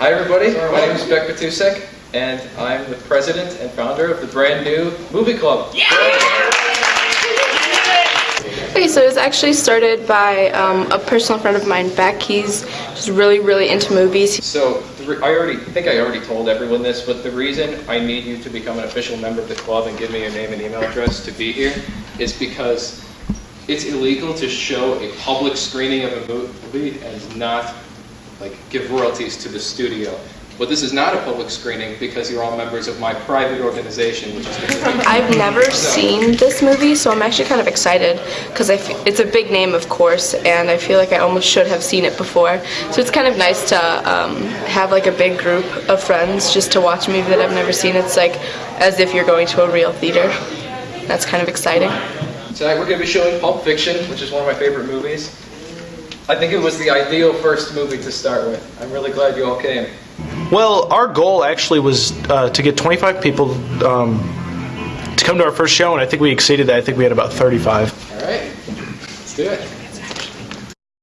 Hi, everybody. My name is Beck Batusek, and I'm the president and founder of the brand new movie club. Yeah! Okay, so it was actually started by um, a personal friend of mine, Beck. He's just really, really into movies. So the re- I already think I already told everyone this, but the reason I need you to become an official member of the club and give me your name and email address to be here is because it's illegal to show a public screening of a movie and not like give royalties to the studio. But this is not a public screening because you're all members of my private organization, which is I've never seen this movie, so I'm actually kind of excited because it's a big name, of course, and I feel like I almost should have seen it before. So it's kind of nice to um, have like a big group of friends just to watch a movie that I've never seen. It's like as if you're going to a real theater. That's kind of exciting. Tonight we're going to be showing Pulp Fiction, which is one of my favorite movies. I think it was the ideal first movie to start with. I'm really glad you all came. Well, our goal actually was uh, to get 25 people um, to come to our first show, and I think we exceeded that. I think we had about 35. All right, let's do it.